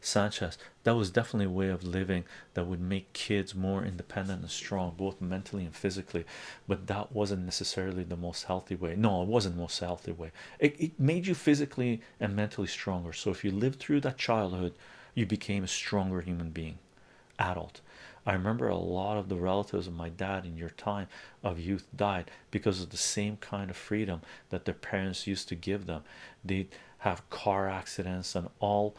Sanchez, that was definitely a way of living that would make kids more independent and strong, both mentally and physically. But that wasn't necessarily the most healthy way. No, it wasn't the most healthy way. It, it made you physically and mentally stronger. So if you lived through that childhood, you became a stronger human being, adult. I remember a lot of the relatives of my dad in your time of youth died because of the same kind of freedom that their parents used to give them. They'd have car accidents and all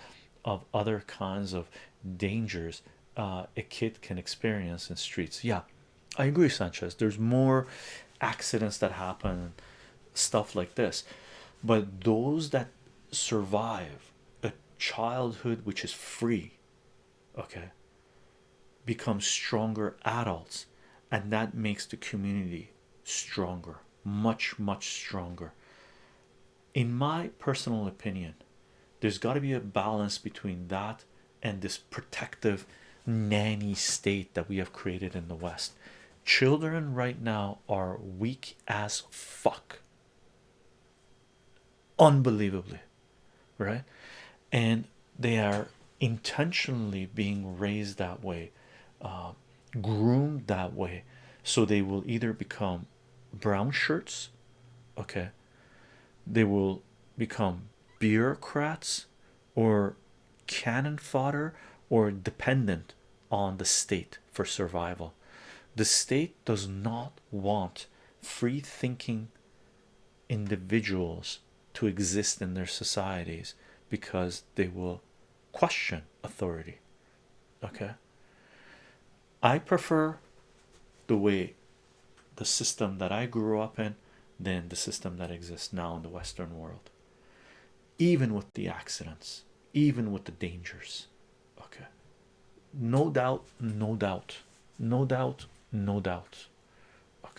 of other kinds of dangers uh, a kid can experience in streets. Yeah, I agree, Sanchez. There's more accidents that happen, stuff like this, but those that survive a childhood which is free, okay, become stronger adults, and that makes the community stronger, much, much stronger. In my personal opinion, there's got to be a balance between that and this protective nanny state that we have created in the West. Children right now are weak as fuck, unbelievably, right? And they are intentionally being raised that way, uh, groomed that way, so they will either become brown shirts, okay, they will become bureaucrats or cannon fodder or dependent on the state for survival. The state does not want free thinking individuals to exist in their societies because they will question authority. Okay, I prefer the way the system that I grew up in than the system that exists now in the Western world, even with the accidents, even with the dangers. Okay, no doubt, no doubt, no doubt, no doubt. Okay,